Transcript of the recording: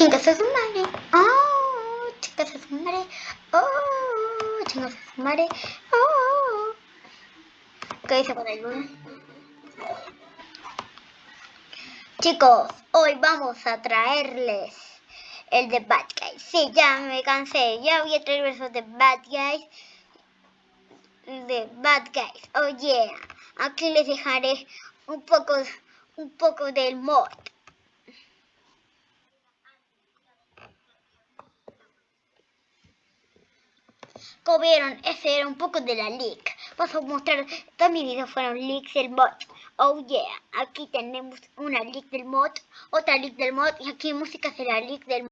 Chicos a su madre. Oh, chicos a su madre. Oh, chicos a su madre. Oh. ¿Qué dice con el lunes? Chicos, hoy vamos a traerles el de Bad Guys. Sí, ya me cansé. Ya voy a traer versos de Bad Guys. De Bad Guys. Oh yeah. Aquí les dejaré un poco, un poco del mod. Vieron, ese era un poco de la leak. Vamos a mostrar, todos mis videos fueron leaks del mod. Oh yeah, aquí tenemos una leak del mod, otra leak del mod y aquí música será leak del mod.